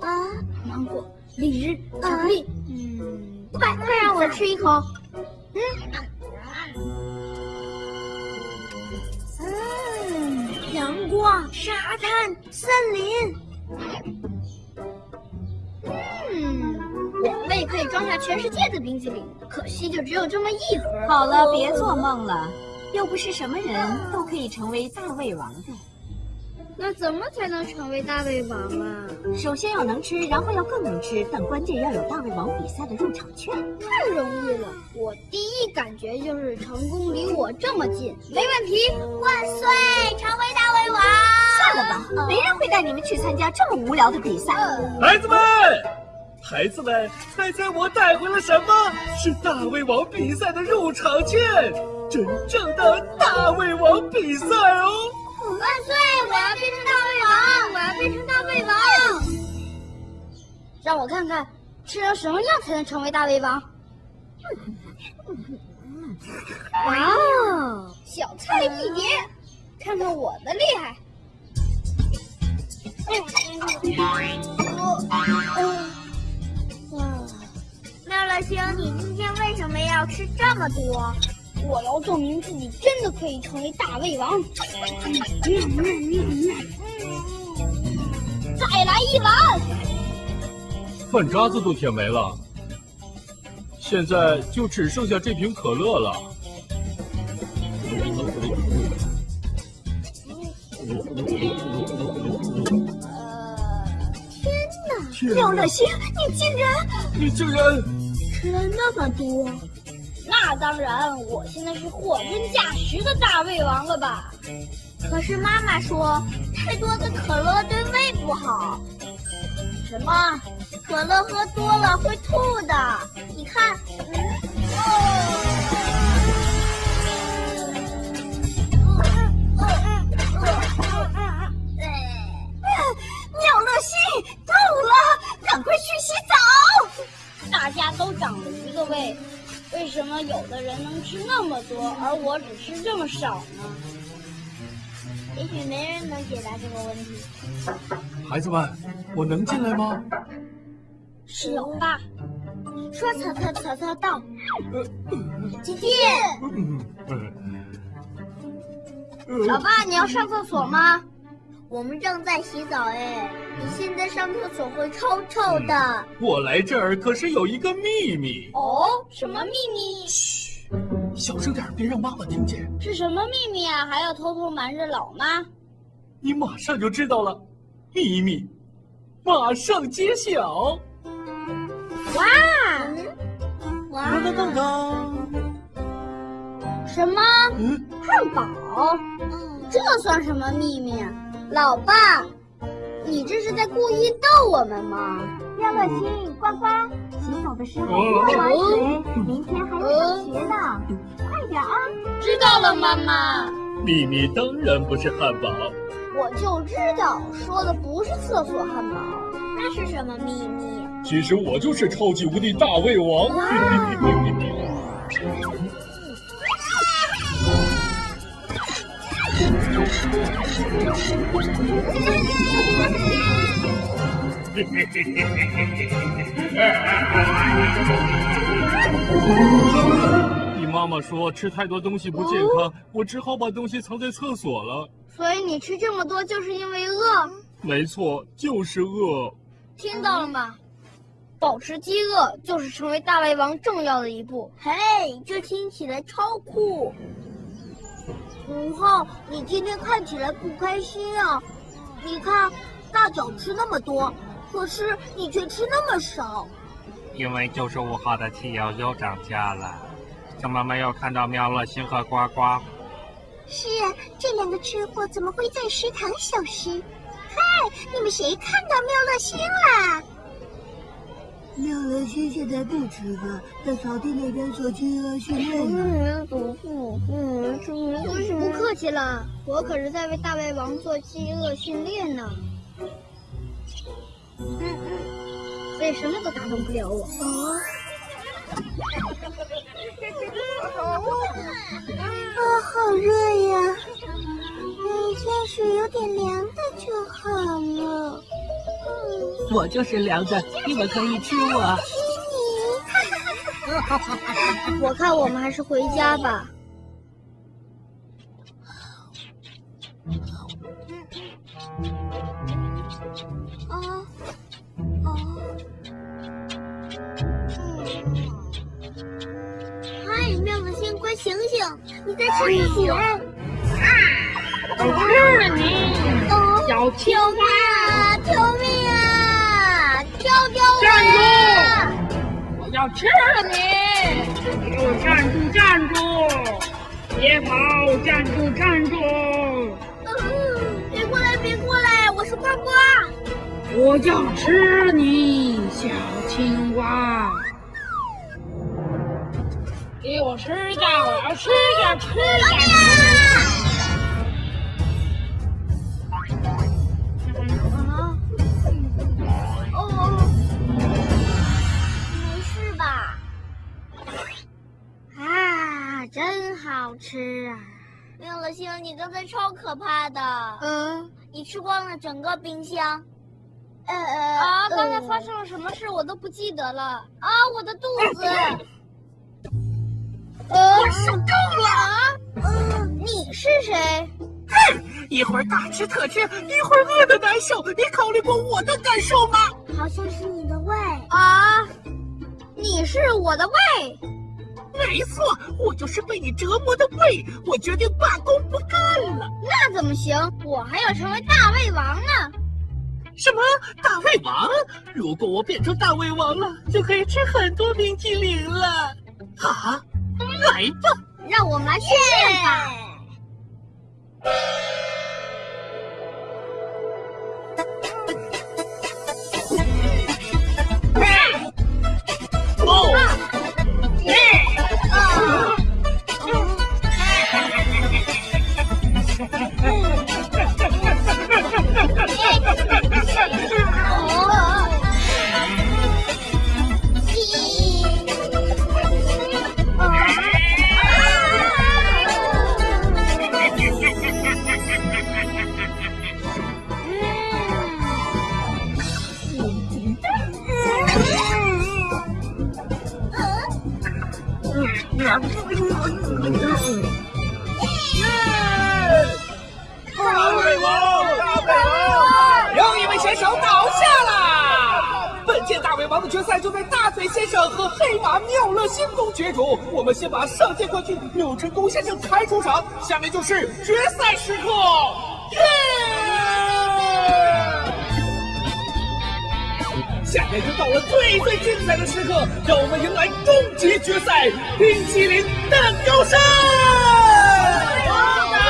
啊，芒果、荔枝、巧克力，嗯，快快让我吃一口。嗯，嗯，阳光、沙滩、森林。嗯，我胃可以装下全世界的冰淇淋，可惜就只有这么一盒。好了，别做梦了，又不是什么人都可以成为大胃王的。那怎么才能成为大胃王啊？首先要能吃，然后要更能吃，但关键要有大胃王比赛的入场券。太容易了，我第一感觉就是成功离我这么近，没问题。万岁，成为大胃王！算了吧，没人会带你们去参加这么无聊的比赛。孩子们，孩子们，猜猜我带回了什么？是大胃王比赛的入场券，真正的大胃王比赛哦！万岁！我要变成大胃王！我要变成大胃王！让我看看吃成什么样才能成为大胃王。哇哦，小菜一碟，看看我的厉害！妙乐星，你今天为什么要吃这么多？我要证明自己真的可以成为大胃王！再来一碗！饭渣子都舔没了，现在就只剩下这瓶可乐了。天哪！廖乐星，你竟然……你竟然吃了那么多！那当然，我现在是货真价实的大胃王了吧？可是妈妈说，太多的可乐对胃不好。什么？可乐喝多了会吐的？你看，妙乐星，够了，赶快去洗澡。大家都长了一个胃。为什么有的人能吃那么多，而我只吃这么少呢？也许没人能解答这个问题。孩子们，我能进来吗？是老爸。说曹操，曹操到。请进。老爸，你要上厕所吗？我们正在洗澡哎，你现在上厕所会臭臭的。我来这儿可是有一个秘密。哦，什么秘密？嘘，小声点，别让妈妈听见。是什么秘密啊？还要偷偷瞒着老妈？你马上就知道了，秘密马上揭晓。哇！哇！噔噔噔！什么？嗯，汉堡？这算什么秘密？老爸，你这是在故意逗我们吗？妙乐星，呱呱，洗澡的时候多玩水，明天还要上学呢，快点啊！知道了，妈妈。秘密当然不是汉堡，我就知道，说的不是厕所汉堡，那是什么秘密？其实我就是超级无敌大胃王。你妈妈说吃太多东西不健康，我只好把东西藏在厕所了。所以你吃这么多就是因为饿？没错，就是饿。听到了吗？保持饥饿就是成为大胃王重要的一步。嘿，这听起来超酷。五号，你今天看起来不开心啊？你看，大脚吃那么多，可是你却吃那么少。因为九十五号的汽油又涨价了，怎么没有看到妙乐星和呱呱。是啊，这两个吃货怎么会在食堂消失？嗨，你们谁看到妙乐星了？妙乐星现在不吃饭，在草地那边做饥饿训练呢。气了，我可是在为大胃王做饥饿训练呢。嗯嗯，所以什么都打动不了我。啊，好热呀！嗯，天水有点凉的就好了。我就是凉的，你们可以吃我。吃你！我看我们还是回家吧。你在吃什么？啊！我吃了你，小青蛙！救命啊！救救我！站住！我要吃了你！给我站住！站住！别跑！站住！站住！别过来！别过来！我是呱呱！我要吃你，小青蛙！给我吃的！我要吃的！吃的！好吃啊！妙乐星，你刚才超可怕的。嗯，你吃光了整个冰箱。呃呃啊！刚才发生了什么事我都不记得了。啊，我的肚子！我受够了！嗯，你是谁？哼！一会儿大吃特吃，一会儿饿得难受。你考虑过我的感受吗？好像是？你的胃啊！你是我的胃。没错，我就是被你折磨的胃，我决定罢工不干了。那怎么行？我还要成为大胃王呢！什么大胃王？如果我变成大胃王了，就可以吃很多冰淇淋了。啊，来吧，让我们来训练吧。决赛就在大嘴先生和黑马妙乐星中角逐。我们先把上届冠军柳成功先生抬出场，下面就是决赛时刻。下面就到了最最精彩的时刻，让我们迎来终极决赛——冰淇淋蛋糕山！大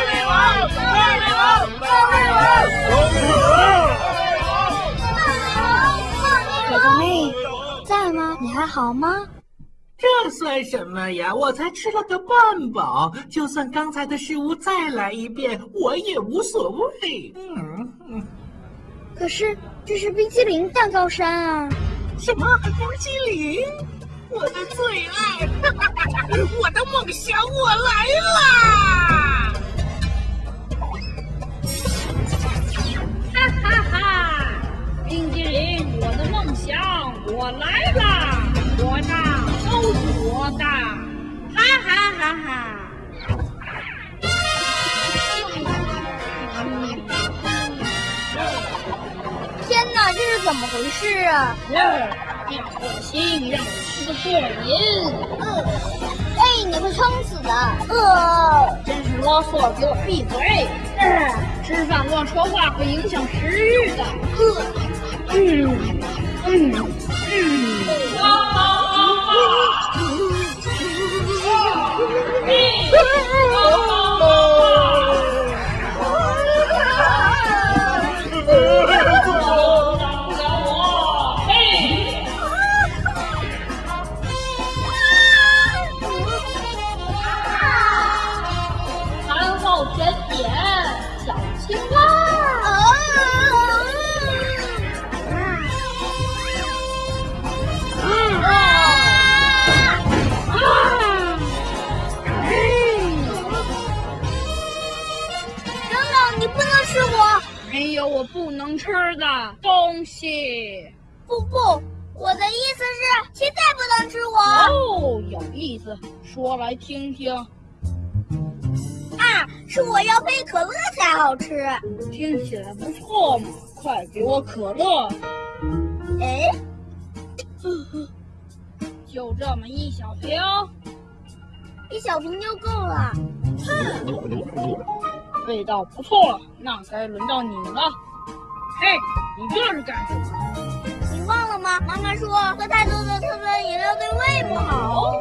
胃王，大胃王，大胃王，大胃王！可可妹。在吗？你还好吗？这算什么呀？我才吃了个半饱，就算刚才的食物再来一遍，我也无所谓。嗯嗯。可是这是冰淇淋蛋糕山啊！什么冰淇淋？我的最爱！哈哈哈我的梦想，我来啦！哈哈哈！冰淇淋，我的梦想。我来啦！怎么回事啊？要恶心，让我吃个过瘾。嗯，哎，你会撑死的。呃，真是啰嗦，给我闭嘴！嗯，吃饭乱说话会影响食欲的。呃，嗯嗯。嗯有我不能吃的东西。不不，我的意思是，现在不能吃我。哦，有意思，说来听听。啊，是我要配可乐才好吃。听起来不错嘛，快给我可乐。哎，就这么一小瓶，一小瓶就够了。味道不错，那该轮到你了。嘿，你这是干什么？你忘了吗？妈妈说喝太多的碳酸饮料对胃不好。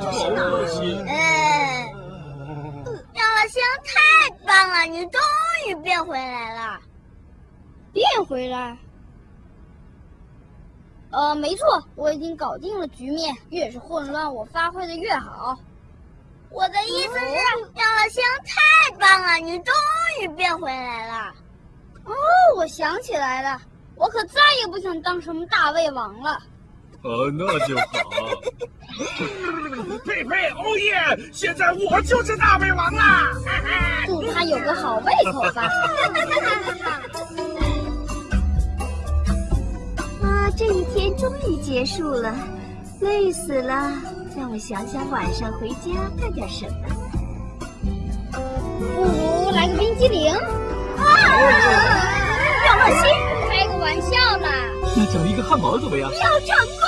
这是哪儿？哎，妙乐星太棒了，你终于变回来了。变回来？呃，没错，我已经搞定了局面。越是混乱，我发挥的越好。我的意思是，妙乐星太棒了，你终于变回来了。哦，我想起来了，我可再也不想当什么大胃王了。哦，那就好。佩佩，哦耶！现在我就是大胃王啦！祝他有个好胃口吧。终于结束了，累死了。让我想想晚上回家干点什么。不如来个冰激凌。啊！妙乐星，开个玩笑啦。那整一个汉堡怎么样？要成功！